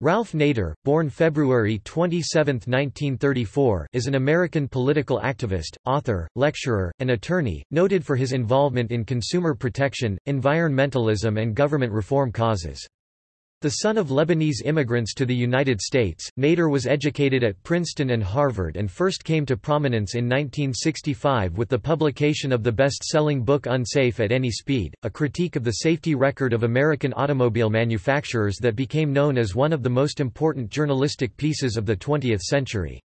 Ralph Nader, born February 27, 1934, is an American political activist, author, lecturer, and attorney, noted for his involvement in consumer protection, environmentalism and government reform causes. The son of Lebanese immigrants to the United States, Nader was educated at Princeton and Harvard and first came to prominence in 1965 with the publication of the best-selling book Unsafe at Any Speed, a critique of the safety record of American automobile manufacturers that became known as one of the most important journalistic pieces of the 20th century.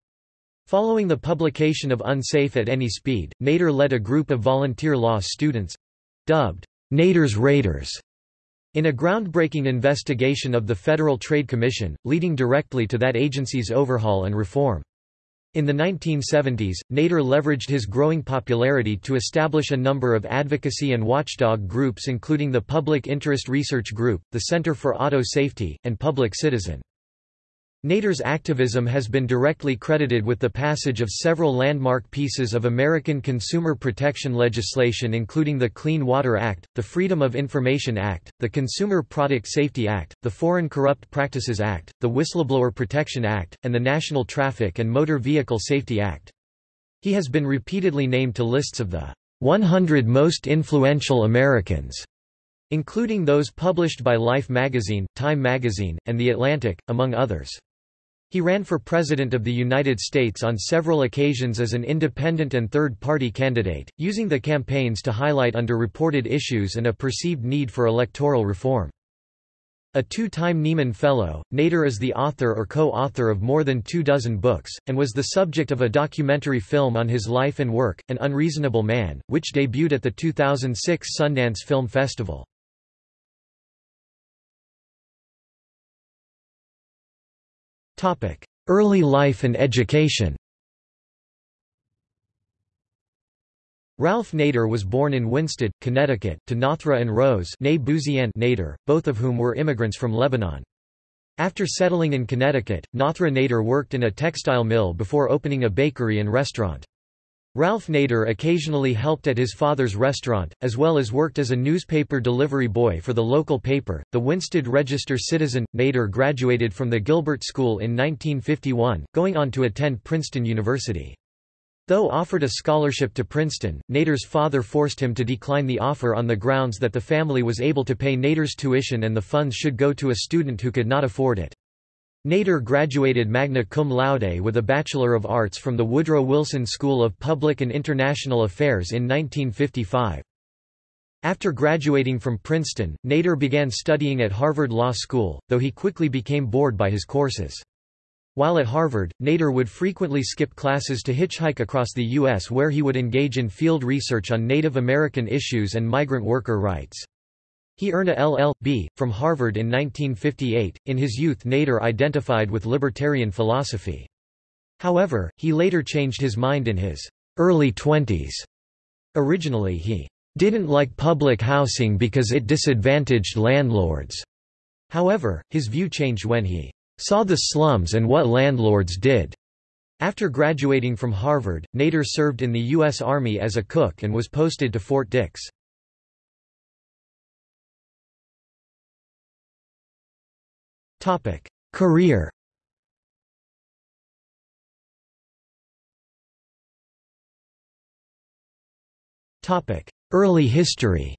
Following the publication of Unsafe at Any Speed, Nader led a group of volunteer law students—dubbed Nader's Raiders in a groundbreaking investigation of the Federal Trade Commission, leading directly to that agency's overhaul and reform. In the 1970s, Nader leveraged his growing popularity to establish a number of advocacy and watchdog groups including the Public Interest Research Group, the Center for Auto Safety, and Public Citizen. Nader's activism has been directly credited with the passage of several landmark pieces of American consumer protection legislation including the Clean Water Act, the Freedom of Information Act, the Consumer Product Safety Act, the Foreign Corrupt Practices Act, the Whistleblower Protection Act, and the National Traffic and Motor Vehicle Safety Act. He has been repeatedly named to lists of the 100 most influential Americans, including those published by Life magazine, Time magazine, and The Atlantic, among others. He ran for President of the United States on several occasions as an independent and third-party candidate, using the campaigns to highlight underreported issues and a perceived need for electoral reform. A two-time Nieman Fellow, Nader is the author or co-author of more than two dozen books, and was the subject of a documentary film on his life and work, An Unreasonable Man, which debuted at the 2006 Sundance Film Festival. Early life and education Ralph Nader was born in Winsted, Connecticut, to Nathra and Rose Nader, both of whom were immigrants from Lebanon. After settling in Connecticut, Nathra Nader worked in a textile mill before opening a bakery and restaurant. Ralph Nader occasionally helped at his father's restaurant, as well as worked as a newspaper delivery boy for the local paper, the Winsted Register Citizen. Nader graduated from the Gilbert School in 1951, going on to attend Princeton University. Though offered a scholarship to Princeton, Nader's father forced him to decline the offer on the grounds that the family was able to pay Nader's tuition and the funds should go to a student who could not afford it. Nader graduated magna cum laude with a Bachelor of Arts from the Woodrow Wilson School of Public and International Affairs in 1955. After graduating from Princeton, Nader began studying at Harvard Law School, though he quickly became bored by his courses. While at Harvard, Nader would frequently skip classes to hitchhike across the U.S. where he would engage in field research on Native American issues and migrant worker rights. He earned a LL.B. from Harvard in 1958. In his youth, Nader identified with libertarian philosophy. However, he later changed his mind in his early twenties. Originally he didn't like public housing because it disadvantaged landlords. However, his view changed when he saw the slums and what landlords did. After graduating from Harvard, Nader served in the U.S. Army as a cook and was posted to Fort Dix. Career. Topic: Early history.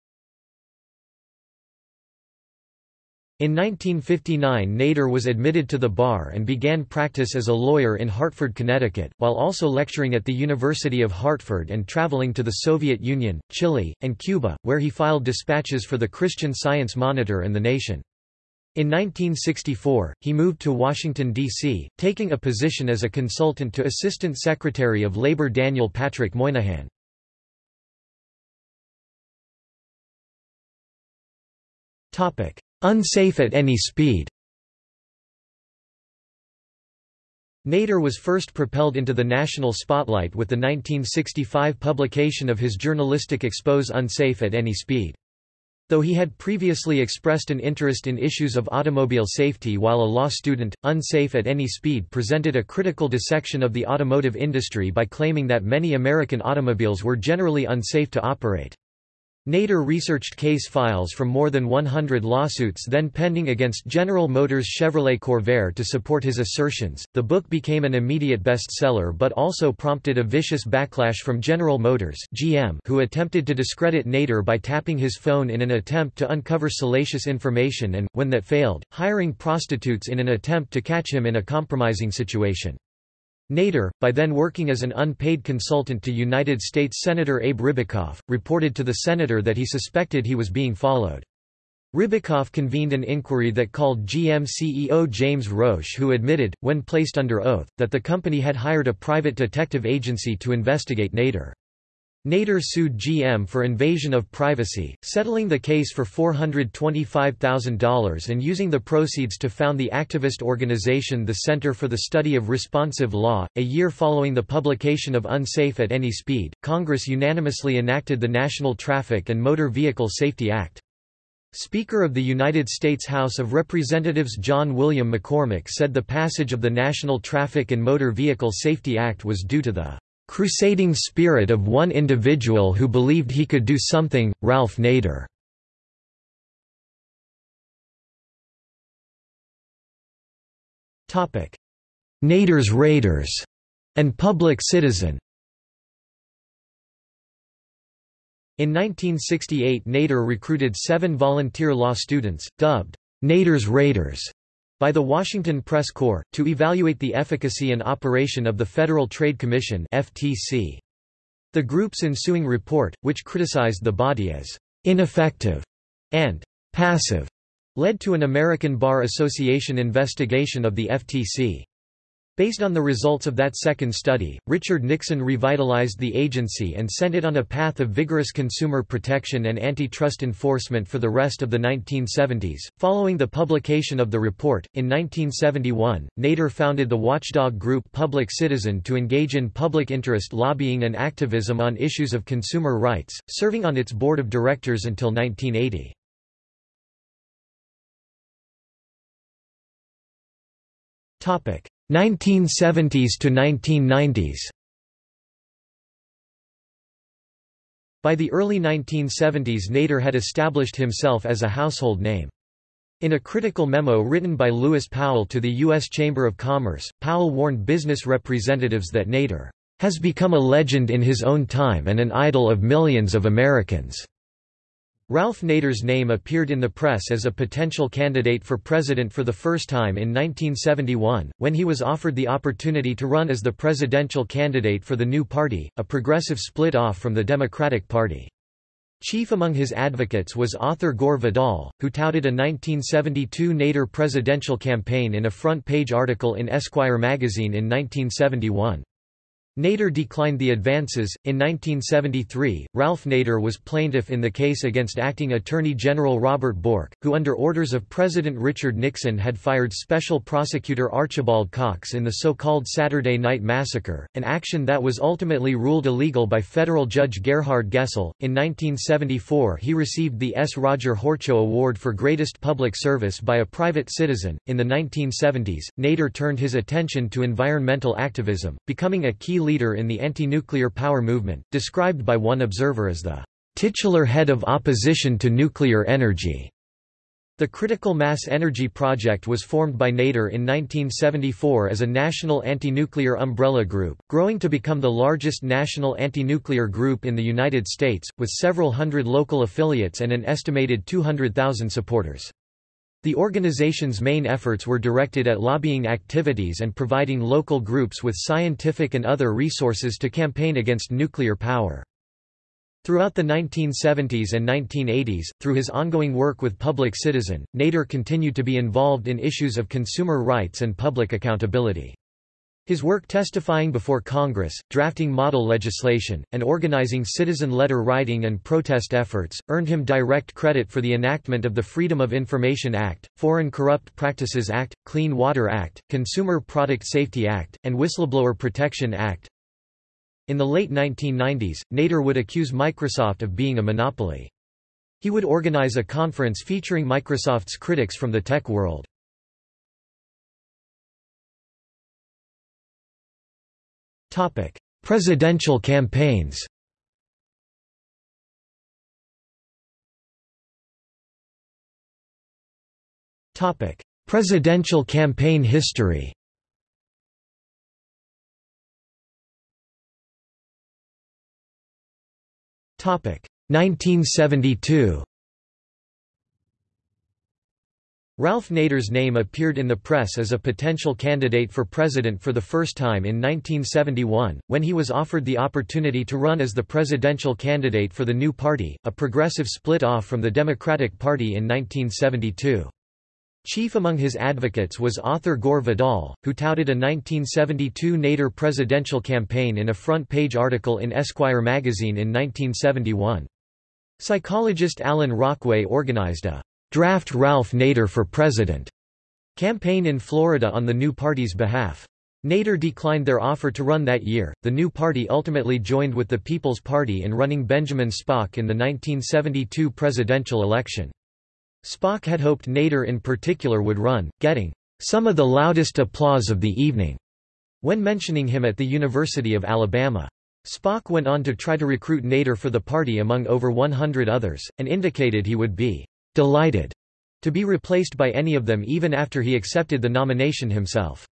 In 1959 Nader was admitted to the bar and began practice as a lawyer in Hartford, Connecticut, while also lecturing at the University of Hartford and traveling to the Soviet Union, Chile, and Cuba, where he filed dispatches for the Christian Science Monitor and The Nation. In 1964, he moved to Washington, D.C., taking a position as a consultant to Assistant Secretary of Labor Daniel Patrick Moynihan. Unsafe at any speed Nader was first propelled into the national spotlight with the 1965 publication of his journalistic expose Unsafe at Any Speed. Though he had previously expressed an interest in issues of automobile safety while a law student, Unsafe at Any Speed presented a critical dissection of the automotive industry by claiming that many American automobiles were generally unsafe to operate. Nader researched case files from more than 100 lawsuits then pending against General Motors Chevrolet Corvair to support his assertions. The book became an immediate bestseller but also prompted a vicious backlash from General Motors (GM), who attempted to discredit Nader by tapping his phone in an attempt to uncover salacious information and, when that failed, hiring prostitutes in an attempt to catch him in a compromising situation. Nader, by then working as an unpaid consultant to United States Senator Abe Ribicoff, reported to the senator that he suspected he was being followed. Ribicoff convened an inquiry that called GM CEO James Roche who admitted, when placed under oath, that the company had hired a private detective agency to investigate Nader. Nader sued GM for invasion of privacy, settling the case for $425,000 and using the proceeds to found the activist organization the Center for the Study of Responsive Law. A year following the publication of Unsafe at Any Speed, Congress unanimously enacted the National Traffic and Motor Vehicle Safety Act. Speaker of the United States House of Representatives John William McCormack said the passage of the National Traffic and Motor Vehicle Safety Act was due to the crusading spirit of one individual who believed he could do something, Ralph Nader. Nader's Raiders and Public Citizen In 1968 Nader recruited seven volunteer law students, dubbed Nader's Raiders, by the Washington Press Corps, to evaluate the efficacy and operation of the Federal Trade Commission. The group's ensuing report, which criticized the body as ineffective and passive, led to an American Bar Association investigation of the FTC. Based on the results of that second study, Richard Nixon revitalized the agency and sent it on a path of vigorous consumer protection and antitrust enforcement for the rest of the 1970s. Following the publication of the report, in 1971, Nader founded the watchdog group Public Citizen to engage in public interest lobbying and activism on issues of consumer rights, serving on its board of directors until 1980. 1970s to 1990s By the early 1970s Nader had established himself as a household name. In a critical memo written by Lewis Powell to the U.S. Chamber of Commerce, Powell warned business representatives that Nader has become a legend in his own time and an idol of millions of Americans. Ralph Nader's name appeared in the press as a potential candidate for president for the first time in 1971, when he was offered the opportunity to run as the presidential candidate for the new party, a progressive split off from the Democratic Party. Chief among his advocates was author Gore Vidal, who touted a 1972 Nader presidential campaign in a front-page article in Esquire magazine in 1971. Nader declined the advances. In 1973, Ralph Nader was plaintiff in the case against acting Attorney General Robert Bork, who under orders of President Richard Nixon had fired Special Prosecutor Archibald Cox in the so-called Saturday Night Massacre, an action that was ultimately ruled illegal by federal judge Gerhard Gesell. In 1974, he received the S. Roger Horchow Award for Greatest Public Service by a private citizen. In the 1970s, Nader turned his attention to environmental activism, becoming a key leader in the anti-nuclear power movement, described by one observer as the titular head of opposition to nuclear energy. The Critical Mass Energy Project was formed by Nader in 1974 as a national anti-nuclear umbrella group, growing to become the largest national anti-nuclear group in the United States, with several hundred local affiliates and an estimated 200,000 supporters. The organization's main efforts were directed at lobbying activities and providing local groups with scientific and other resources to campaign against nuclear power. Throughout the 1970s and 1980s, through his ongoing work with Public Citizen, Nader continued to be involved in issues of consumer rights and public accountability. His work testifying before Congress, drafting model legislation, and organizing citizen letter writing and protest efforts, earned him direct credit for the enactment of the Freedom of Information Act, Foreign Corrupt Practices Act, Clean Water Act, Consumer Product Safety Act, and Whistleblower Protection Act. In the late 1990s, Nader would accuse Microsoft of being a monopoly. He would organize a conference featuring Microsoft's critics from the tech world. Topic: Presidential campaigns. Topic: Presidential campaign history. Topic: 1972. Ralph Nader's name appeared in the press as a potential candidate for president for the first time in 1971, when he was offered the opportunity to run as the presidential candidate for the new party, a progressive split-off from the Democratic Party in 1972. Chief among his advocates was author Gore Vidal, who touted a 1972 Nader presidential campaign in a front-page article in Esquire magazine in 1971. Psychologist Alan Rockway organized a Draft Ralph Nader for President campaign in Florida on the new party's behalf. Nader declined their offer to run that year. The new party ultimately joined with the People's Party in running Benjamin Spock in the 1972 presidential election. Spock had hoped Nader in particular would run, getting some of the loudest applause of the evening when mentioning him at the University of Alabama. Spock went on to try to recruit Nader for the party among over 100 others, and indicated he would be delighted to be replaced by any of them even after he accepted the nomination himself.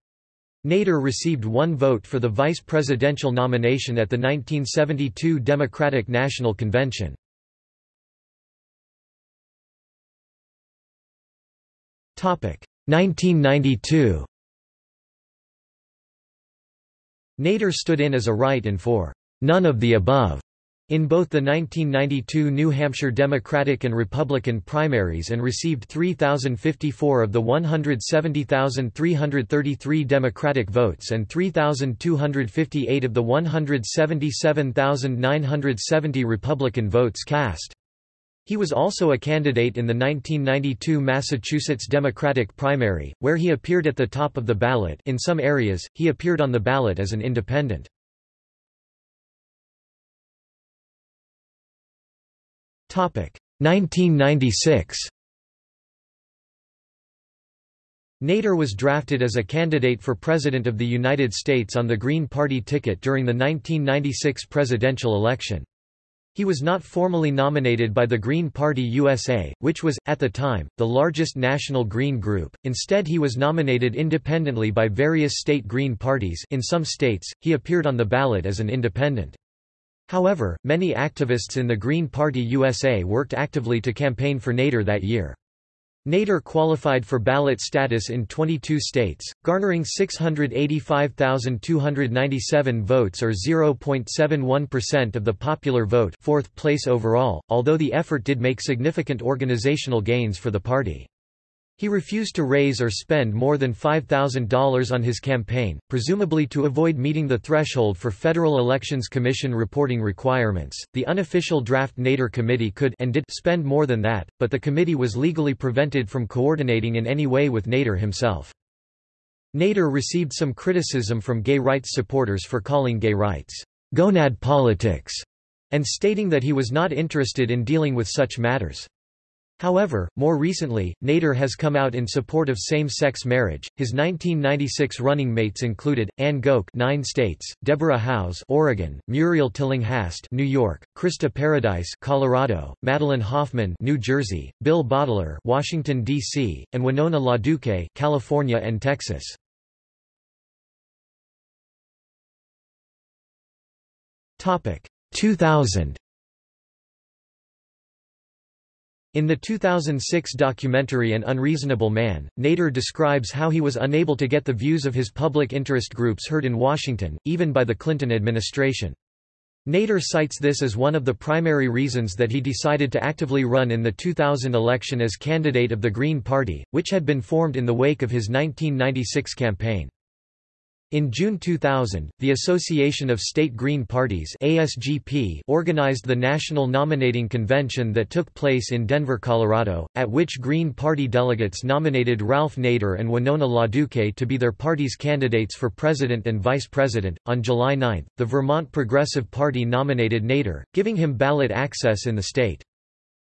Nader received one vote for the vice presidential nomination at the 1972 Democratic National Convention. Topic 1992. Nader stood in as a write-in for none of the above in both the 1992 New Hampshire Democratic and Republican primaries and received 3,054 of the 170,333 Democratic votes and 3,258 of the 177,970 Republican votes cast. He was also a candidate in the 1992 Massachusetts Democratic primary, where he appeared at the top of the ballot in some areas, he appeared on the ballot as an independent. 1996 Nader was drafted as a candidate for President of the United States on the Green Party ticket during the 1996 presidential election. He was not formally nominated by the Green Party USA, which was, at the time, the largest national Green group, instead he was nominated independently by various state Green parties in some states, he appeared on the ballot as an independent. However, many activists in the Green Party USA worked actively to campaign for Nader that year. Nader qualified for ballot status in 22 states, garnering 685,297 votes or 0.71% of the popular vote fourth place overall, although the effort did make significant organizational gains for the party. He refused to raise or spend more than $5,000 on his campaign, presumably to avoid meeting the threshold for Federal Elections Commission reporting requirements. The unofficial draft Nader committee could and did spend more than that, but the committee was legally prevented from coordinating in any way with Nader himself. Nader received some criticism from gay rights supporters for calling gay rights gonad politics and stating that he was not interested in dealing with such matters. However, more recently, Nader has come out in support of same-sex marriage. His 1996 running mates included Anne Goke, nine states; Deborah Howes, Oregon; Muriel Tillinghast, New York; Krista Paradise, Colorado; Madeline Hoffman, New Jersey; Bill Boteler, Washington D.C., and Winona LaDuke, California and Texas. Topic 2000. In the 2006 documentary An Unreasonable Man, Nader describes how he was unable to get the views of his public interest groups heard in Washington, even by the Clinton administration. Nader cites this as one of the primary reasons that he decided to actively run in the 2000 election as candidate of the Green Party, which had been formed in the wake of his 1996 campaign. In June 2000, the Association of State Green Parties ASGP organized the National Nominating Convention that took place in Denver, Colorado, at which Green Party delegates nominated Ralph Nader and Winona LaDuke to be their party's candidates for president and vice president. On July 9, the Vermont Progressive Party nominated Nader, giving him ballot access in the state.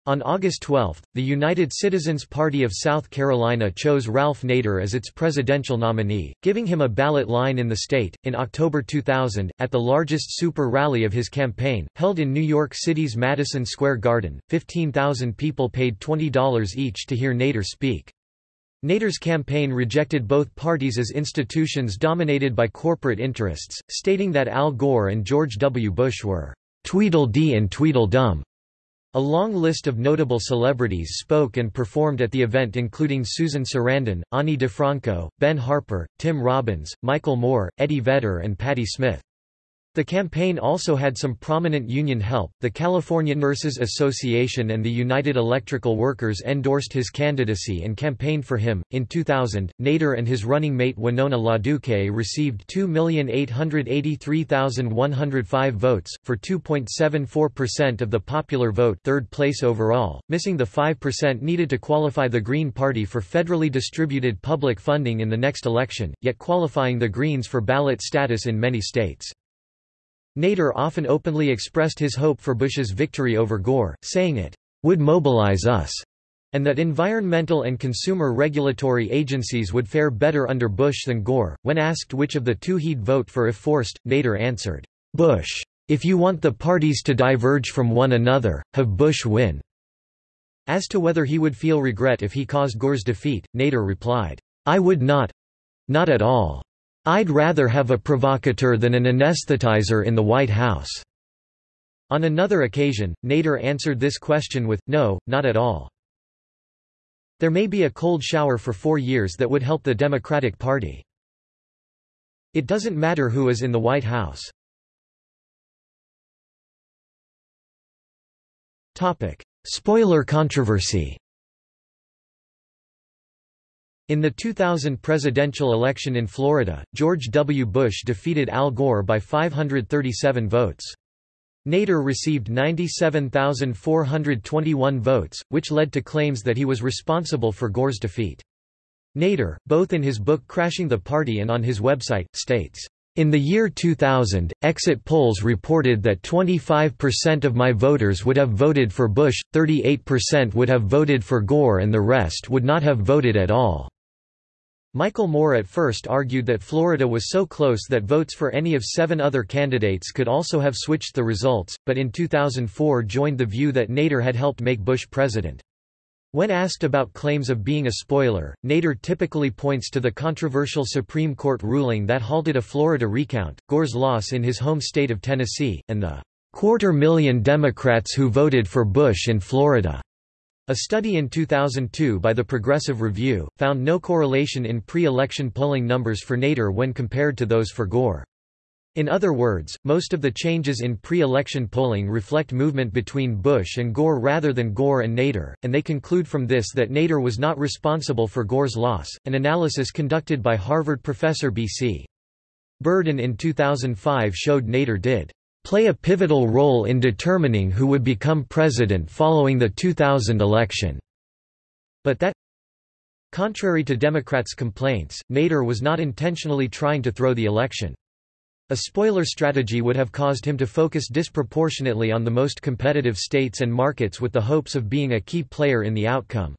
On August 12, the United Citizens Party of South Carolina chose Ralph Nader as its presidential nominee, giving him a ballot line in the state. In October 2000, at the largest super rally of his campaign, held in New York City's Madison Square Garden, 15,000 people paid $20 each to hear Nader speak. Nader's campaign rejected both parties as institutions dominated by corporate interests, stating that Al Gore and George W. Bush were Tweedledee and Tweedledum. A long list of notable celebrities spoke and performed at the event including Susan Sarandon, Ani DiFranco, Ben Harper, Tim Robbins, Michael Moore, Eddie Vedder and Patti Smith. The campaign also had some prominent union help. The California Nurses Association and the United Electrical Workers endorsed his candidacy and campaigned for him. In 2000, Nader and his running mate Winona LaDuke received 2,883,105 votes, for 2.74% of the popular vote, third place overall, missing the 5% needed to qualify the Green Party for federally distributed public funding in the next election, yet qualifying the Greens for ballot status in many states. Nader often openly expressed his hope for Bush's victory over Gore, saying it would mobilize us, and that environmental and consumer regulatory agencies would fare better under Bush than Gore. When asked which of the two he'd vote for if forced, Nader answered, Bush. If you want the parties to diverge from one another, have Bush win. As to whether he would feel regret if he caused Gore's defeat, Nader replied, I would not. Not at all. I'd rather have a provocateur than an anesthetizer in the White House." On another occasion, Nader answered this question with, no, not at all. There may be a cold shower for four years that would help the Democratic Party. It doesn't matter who is in the White House. Spoiler controversy in the 2000 presidential election in Florida, George W. Bush defeated Al Gore by 537 votes. Nader received 97,421 votes, which led to claims that he was responsible for Gore's defeat. Nader, both in his book Crashing the Party and on his website, states, in the year 2000, exit polls reported that 25% of my voters would have voted for Bush, 38% would have voted for Gore and the rest would not have voted at all. Michael Moore at first argued that Florida was so close that votes for any of seven other candidates could also have switched the results, but in 2004 joined the view that Nader had helped make Bush president. When asked about claims of being a spoiler, Nader typically points to the controversial Supreme Court ruling that halted a Florida recount, Gore's loss in his home state of Tennessee, and the quarter million Democrats who voted for Bush in Florida. A study in 2002 by the Progressive Review, found no correlation in pre-election polling numbers for Nader when compared to those for Gore. In other words, most of the changes in pre-election polling reflect movement between Bush and Gore rather than Gore and Nader, and they conclude from this that Nader was not responsible for Gore's loss. An analysis conducted by Harvard professor B.C. Burden in 2005 showed Nader did play a pivotal role in determining who would become president following the 2000 election. But that Contrary to Democrats' complaints, Nader was not intentionally trying to throw the election. A spoiler strategy would have caused him to focus disproportionately on the most competitive states and markets with the hopes of being a key player in the outcome.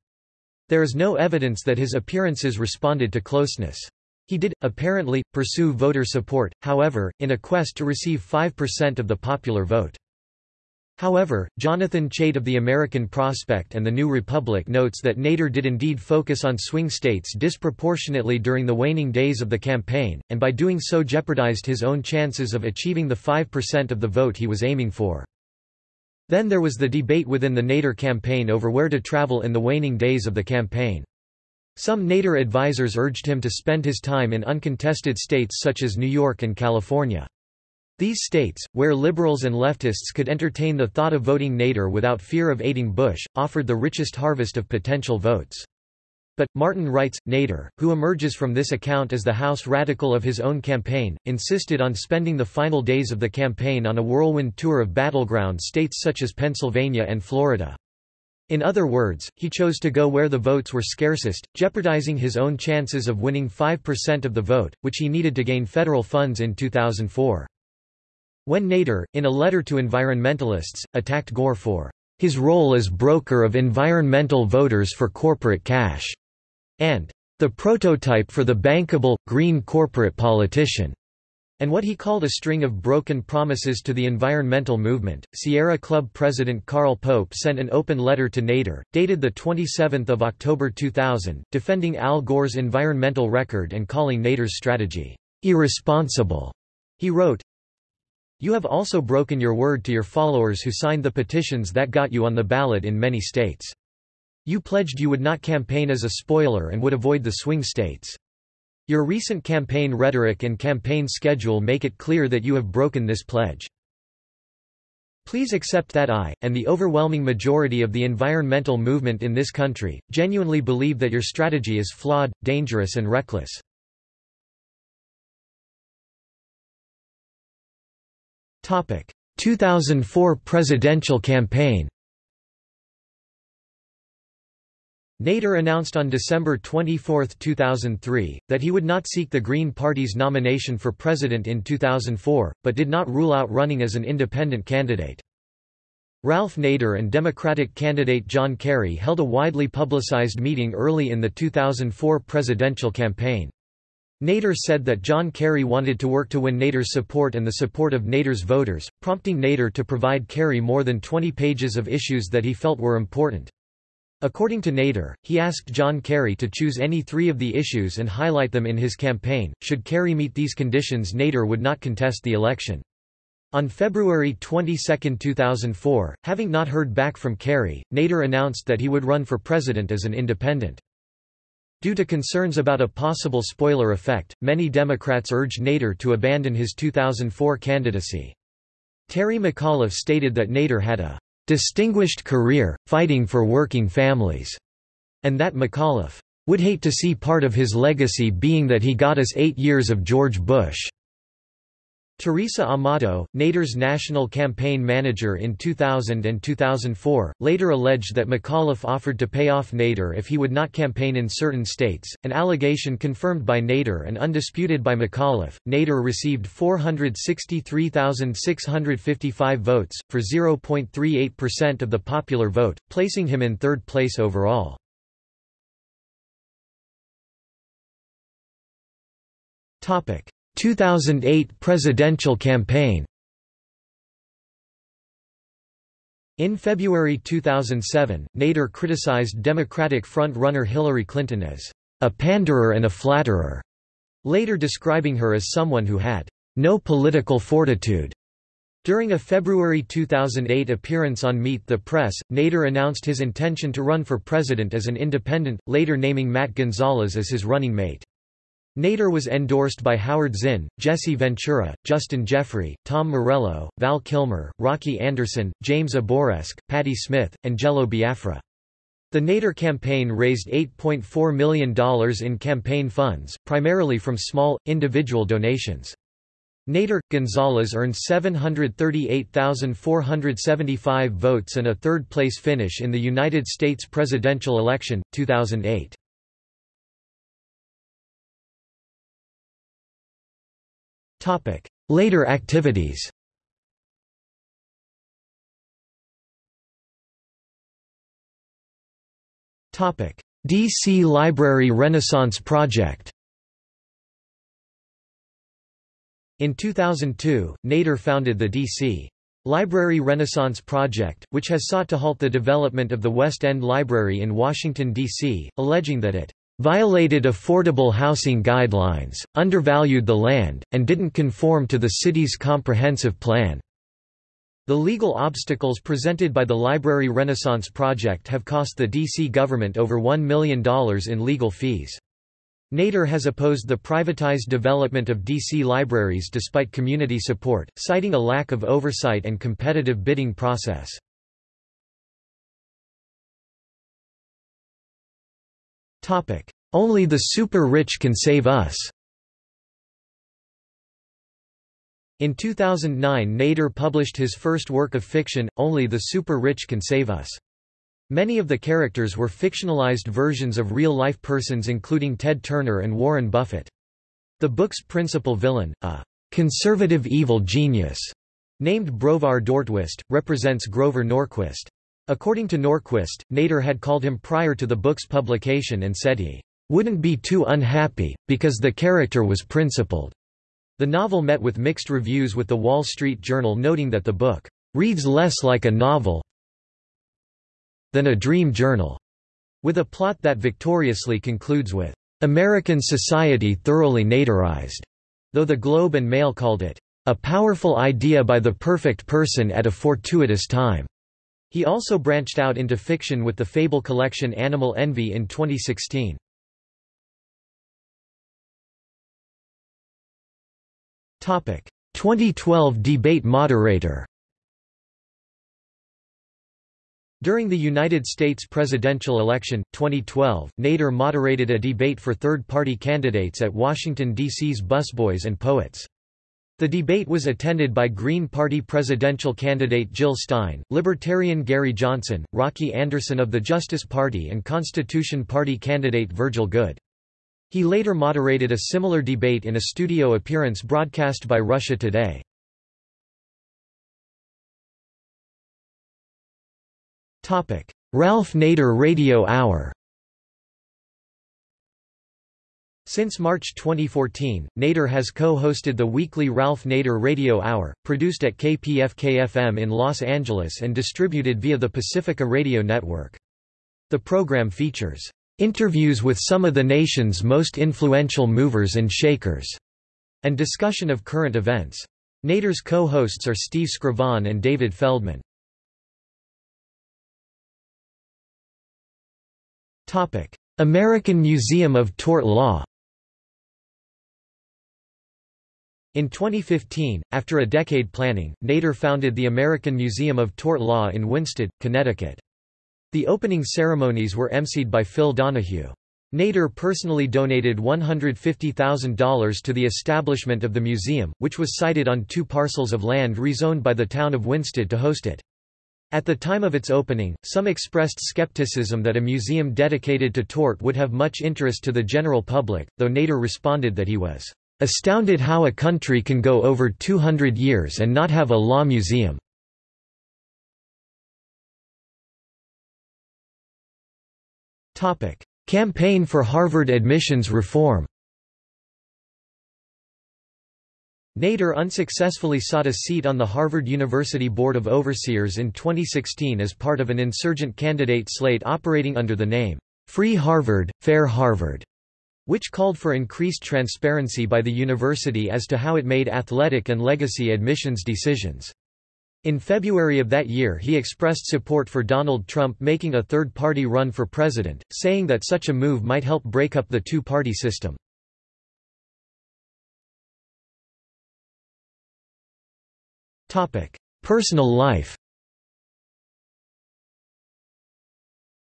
There is no evidence that his appearances responded to closeness. He did, apparently, pursue voter support, however, in a quest to receive 5% of the popular vote. However, Jonathan Chait of the American Prospect and the New Republic notes that Nader did indeed focus on swing states disproportionately during the waning days of the campaign, and by doing so jeopardized his own chances of achieving the 5% of the vote he was aiming for. Then there was the debate within the Nader campaign over where to travel in the waning days of the campaign. Some Nader advisers urged him to spend his time in uncontested states such as New York and California. These states, where liberals and leftists could entertain the thought of voting Nader without fear of aiding Bush, offered the richest harvest of potential votes. But, Martin writes, Nader, who emerges from this account as the House radical of his own campaign, insisted on spending the final days of the campaign on a whirlwind tour of battleground states such as Pennsylvania and Florida. In other words, he chose to go where the votes were scarcest, jeopardizing his own chances of winning 5% of the vote, which he needed to gain federal funds in 2004. When Nader, in a letter to environmentalists, attacked Gore for his role as broker of environmental voters for corporate cash, and the prototype for the bankable, green corporate politician, and what he called a string of broken promises to the environmental movement. Sierra Club president Carl Pope sent an open letter to Nader, dated 27 October 2000, defending Al Gore's environmental record and calling Nader's strategy irresponsible. He wrote, You have also broken your word to your followers who signed the petitions that got you on the ballot in many states. You pledged you would not campaign as a spoiler and would avoid the swing states. Your recent campaign rhetoric and campaign schedule make it clear that you have broken this pledge. Please accept that I, and the overwhelming majority of the environmental movement in this country, genuinely believe that your strategy is flawed, dangerous and reckless. Topic: 2004 presidential campaign. Nader announced on December 24, 2003, that he would not seek the Green Party's nomination for president in 2004, but did not rule out running as an independent candidate. Ralph Nader and Democratic candidate John Kerry held a widely publicized meeting early in the 2004 presidential campaign. Nader said that John Kerry wanted to work to win Nader's support and the support of Nader's voters, prompting Nader to provide Kerry more than 20 pages of issues that he felt were important. According to Nader, he asked John Kerry to choose any three of the issues and highlight them in his campaign. Should Kerry meet these conditions Nader would not contest the election. On February 22, 2004, having not heard back from Kerry, Nader announced that he would run for president as an independent. Due to concerns about a possible spoiler effect, many Democrats urged Nader to abandon his 2004 candidacy. Terry McAuliffe stated that Nader had a distinguished career, fighting for working families, and that McAuliffe would hate to see part of his legacy being that he got us eight years of George Bush. Teresa Amato, Nader's national campaign manager in 2000 and 2004, later alleged that McAuliffe offered to pay off Nader if he would not campaign in certain states, an allegation confirmed by Nader and undisputed by McAuliffe. Nader received 463,655 votes, for 0.38% of the popular vote, placing him in third place overall. Topic 2008 presidential campaign In February 2007, Nader criticized Democratic front-runner Hillary Clinton as a panderer and a flatterer, later describing her as someone who had no political fortitude. During a February 2008 appearance on Meet the Press, Nader announced his intention to run for president as an independent, later naming Matt Gonzalez as his running mate. Nader was endorsed by Howard Zinn, Jesse Ventura, Justin Jeffrey, Tom Morello, Val Kilmer, Rocky Anderson, James Abourezk, Patti Smith, and Jello Biafra. The Nader campaign raised $8.4 million in campaign funds, primarily from small, individual donations. Nader Gonzalez earned 738,475 votes and a third-place finish in the United States presidential election, 2008. Later activities DC Library Renaissance Project In 2002, Nader founded the D.C. Library Renaissance Project, which has sought to halt the development of the West End Library in Washington, D.C., alleging that it violated affordable housing guidelines, undervalued the land, and didn't conform to the city's comprehensive plan. The legal obstacles presented by the Library Renaissance Project have cost the D.C. government over $1 million in legal fees. Nader has opposed the privatized development of D.C. libraries despite community support, citing a lack of oversight and competitive bidding process. Only the super rich can save us. In 2009 Nader published his first work of fiction, Only the Super Rich Can Save Us. Many of the characters were fictionalized versions of real-life persons including Ted Turner and Warren Buffett. The book's principal villain, a conservative evil genius, named Brovar Dortwist, represents Grover Norquist. According to Norquist, Nader had called him prior to the book's publication and said he wouldn't be too unhappy, because the character was principled. The novel met with mixed reviews with The Wall Street Journal noting that the book reads less like a novel than a dream journal, with a plot that victoriously concludes with American society thoroughly Naderized, though the Globe and Mail called it a powerful idea by the perfect person at a fortuitous time. He also branched out into fiction with the fable collection Animal Envy in 2016. Topic 2012 debate moderator During the United States presidential election, 2012, Nader moderated a debate for third-party candidates at Washington, D.C.'s Busboys and Poets. The debate was attended by Green Party presidential candidate Jill Stein, Libertarian Gary Johnson, Rocky Anderson of the Justice Party and Constitution Party candidate Virgil Goode. He later moderated a similar debate in a studio appearance broadcast by Russia Today. Ralph Nader Radio Hour Since March 2014, Nader has co-hosted the weekly Ralph Nader Radio Hour, produced at KPFK-FM in Los Angeles and distributed via the Pacifica Radio Network. The program features Interviews with some of the nation's most influential movers and shakers, and discussion of current events. Nader's co-hosts are Steve Skrovan and David Feldman. American Museum of Tort Law In 2015, after a decade planning, Nader founded the American Museum of Tort Law in Winsted, Connecticut. The opening ceremonies were emceed by Phil Donahue. Nader personally donated $150,000 to the establishment of the museum, which was sited on two parcels of land rezoned by the town of Winsted to host it. At the time of its opening, some expressed skepticism that a museum dedicated to tort would have much interest to the general public, though Nader responded that he was astounded how a country can go over 200 years and not have a law museum. Campaign for Harvard admissions reform Nader unsuccessfully sought a seat on the Harvard University Board of Overseers in 2016 as part of an insurgent candidate slate operating under the name, Free Harvard, Fair Harvard, which called for increased transparency by the university as to how it made athletic and legacy admissions decisions. In February of that year he expressed support for Donald Trump making a third-party run for president, saying that such a move might help break up the two-party system. Personal life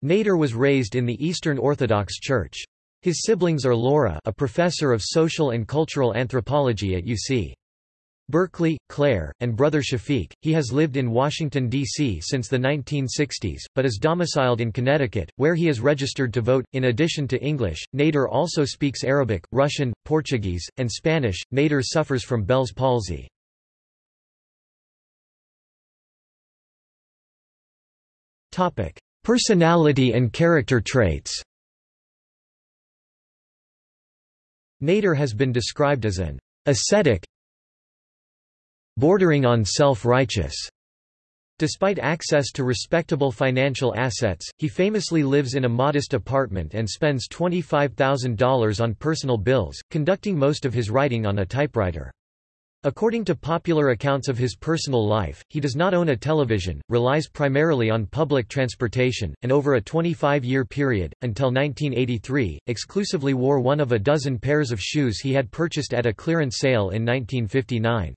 Nader was raised in the Eastern Orthodox Church. His siblings are Laura a professor of social and cultural anthropology at UC. Berkeley, Claire, and brother Shafiq. He has lived in Washington, D.C. since the 1960s, but is domiciled in Connecticut, where he is registered to vote. In addition to English, Nader also speaks Arabic, Russian, Portuguese, and Spanish. Nader suffers from Bell's palsy. Personality and character traits Nader has been described as an ascetic bordering on self-righteous. Despite access to respectable financial assets, he famously lives in a modest apartment and spends $25,000 on personal bills, conducting most of his writing on a typewriter. According to popular accounts of his personal life, he does not own a television, relies primarily on public transportation, and over a 25-year period, until 1983, exclusively wore one of a dozen pairs of shoes he had purchased at a clearance sale in 1959.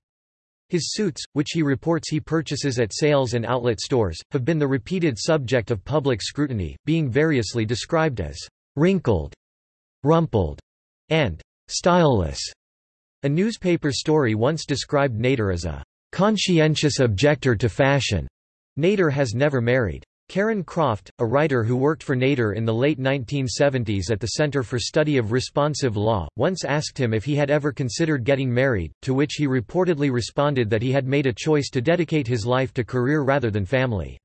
His suits, which he reports he purchases at sales and outlet stores, have been the repeated subject of public scrutiny, being variously described as wrinkled, rumpled, and styleless. A newspaper story once described Nader as a conscientious objector to fashion. Nader has never married. Karen Croft, a writer who worked for Nader in the late 1970s at the Center for Study of Responsive Law, once asked him if he had ever considered getting married, to which he reportedly responded that he had made a choice to dedicate his life to career rather than family.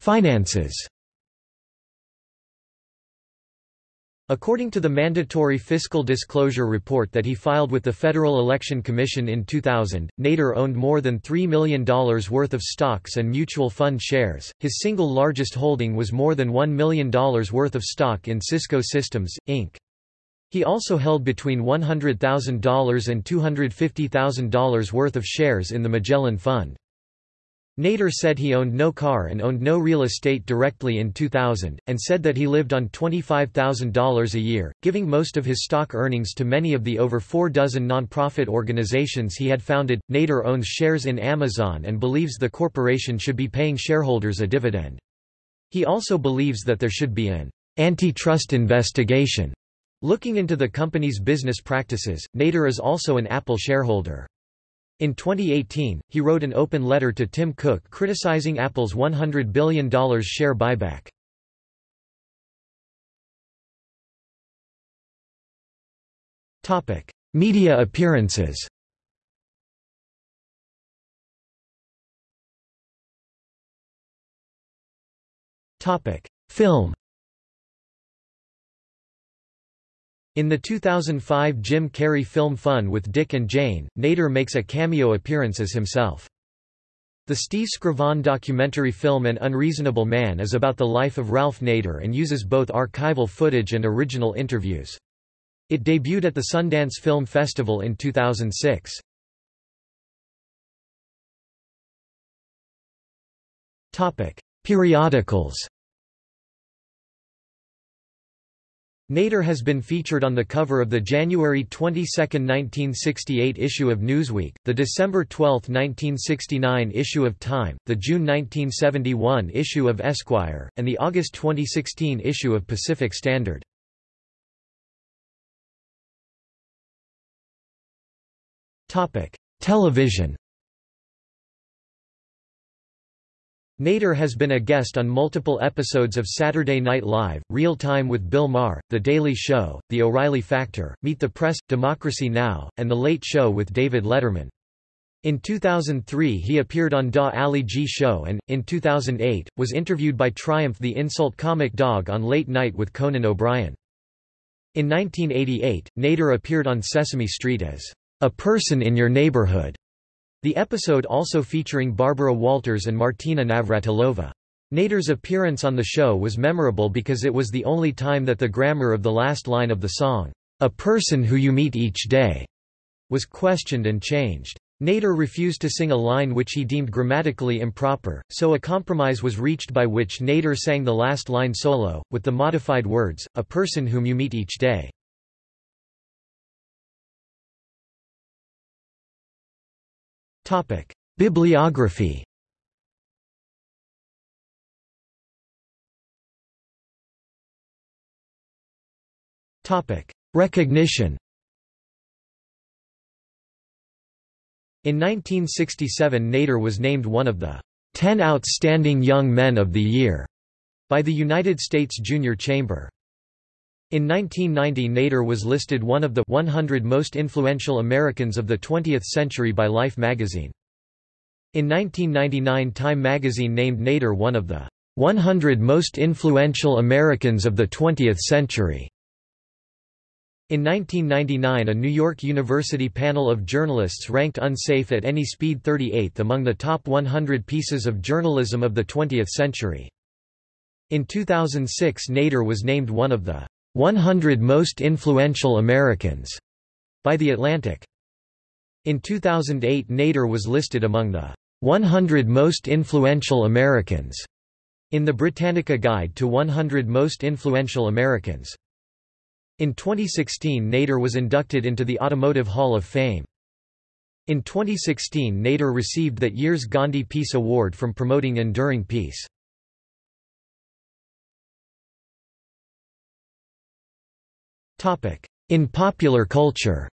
Finances According to the mandatory fiscal disclosure report that he filed with the Federal Election Commission in 2000, Nader owned more than $3 million worth of stocks and mutual fund shares. His single largest holding was more than $1 million worth of stock in Cisco Systems, Inc. He also held between $100,000 and $250,000 worth of shares in the Magellan Fund. Nader said he owned no car and owned no real estate directly in 2000, and said that he lived on $25,000 a year, giving most of his stock earnings to many of the over four dozen nonprofit organizations he had founded. Nader owns shares in Amazon and believes the corporation should be paying shareholders a dividend. He also believes that there should be an antitrust investigation looking into the company's business practices. Nader is also an Apple shareholder. In 2018, he wrote an open letter to Tim Cook criticizing Apple's $100 billion share buyback. Media appearances Film In the 2005 Jim Carrey film Fun with Dick and Jane, Nader makes a cameo appearance as himself. The Steve Skrovan documentary film An Unreasonable Man is about the life of Ralph Nader and uses both archival footage and original interviews. It debuted at the Sundance Film Festival in 2006. Periodicals Nader has been featured on the cover of the January 22, 1968 issue of Newsweek, the December 12, 1969 issue of Time, the June 1971 issue of Esquire, and the August 2016 issue of Pacific Standard. Television Nader has been a guest on multiple episodes of Saturday Night Live, Real Time with Bill Maher, The Daily Show, The O'Reilly Factor, Meet the Press, Democracy Now!, and The Late Show with David Letterman. In 2003 he appeared on Da Ali G Show and, in 2008, was interviewed by Triumph the Insult Comic Dog on Late Night with Conan O'Brien. In 1988, Nader appeared on Sesame Street as, "...a person in your neighborhood." The episode also featuring Barbara Walters and Martina Navratilova. Nader's appearance on the show was memorable because it was the only time that the grammar of the last line of the song, "'A person who you meet each day' was questioned and changed. Nader refused to sing a line which he deemed grammatically improper, so a compromise was reached by which Nader sang the last line solo, with the modified words, a person whom you meet each day. Bibliography. Topic: Recognition. In 1967 Nader was named one of the 10 Outstanding Young Men of the Year by the United States Junior Chamber. In 1990 Nader was listed one of the 100 most influential Americans of the 20th century by Life magazine. In 1999 Time magazine named Nader one of the 100 most influential Americans of the 20th century. In 1999 a New York University panel of journalists ranked Unsafe at Any Speed 38th among the top 100 pieces of journalism of the 20th century. In 2006 Nader was named one of the 100 Most Influential Americans by The Atlantic. In 2008 Nader was listed among the 100 Most Influential Americans in the Britannica Guide to 100 Most Influential Americans. In 2016 Nader was inducted into the Automotive Hall of Fame. In 2016 Nader received that year's Gandhi Peace Award from promoting enduring peace. In popular culture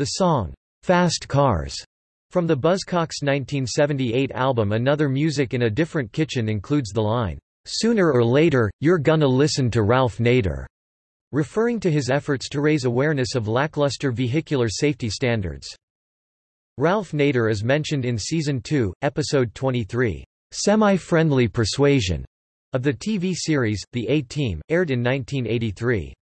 The song, "'Fast Cars' from the Buzzcocks' 1978 album Another Music in a Different Kitchen includes the line, "'Sooner or later, you're gonna listen to Ralph Nader' referring to his efforts to raise awareness of lackluster vehicular safety standards. Ralph Nader is mentioned in Season 2, Episode 23, "'Semi-Friendly Persuasion' of the TV series, The A-Team, aired in 1983.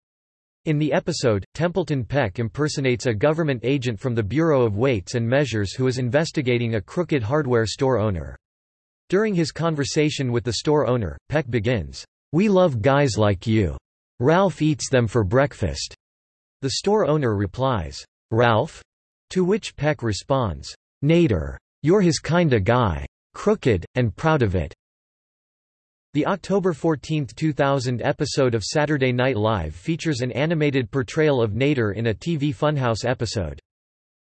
In the episode, Templeton Peck impersonates a government agent from the Bureau of Weights and Measures who is investigating a crooked hardware store owner. During his conversation with the store owner, Peck begins, "'We love guys like you. Ralph eats them for breakfast." The store owner replies, "'Ralph?' To which Peck responds, "'Nader. You're his kinda guy. Crooked, and proud of it. The October 14, 2000 episode of Saturday Night Live features an animated portrayal of Nader in a TV Funhouse episode.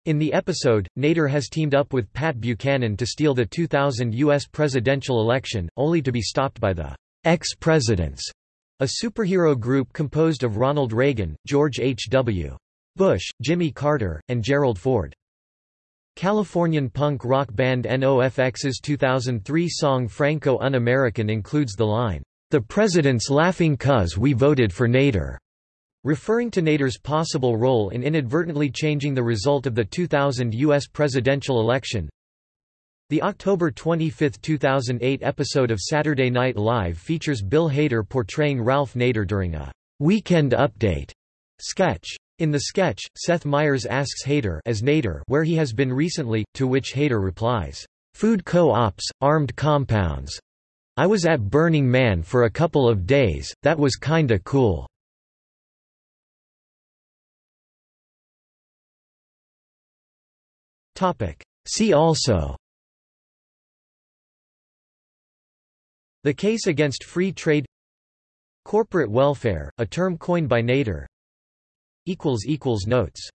In the episode, Nader has teamed up with Pat Buchanan to steal the 2000 U.S. presidential election, only to be stopped by the ex-presidents, a superhero group composed of Ronald Reagan, George H.W. Bush, Jimmy Carter, and Gerald Ford. Californian punk rock band NOFX's 2003 song Franco Un-American includes the line, "'The president's laughing cuz we voted for Nader'", referring to Nader's possible role in inadvertently changing the result of the 2000 U.S. presidential election. The October 25, 2008 episode of Saturday Night Live features Bill Hader portraying Ralph Nader during a "'Weekend Update' sketch. In the sketch, Seth Meyers asks Hader as Nader where he has been recently, to which Hader replies, "'Food co-ops, armed compounds. I was at Burning Man for a couple of days, that was kinda cool." See also The case against free trade Corporate welfare, a term coined by Nader Notes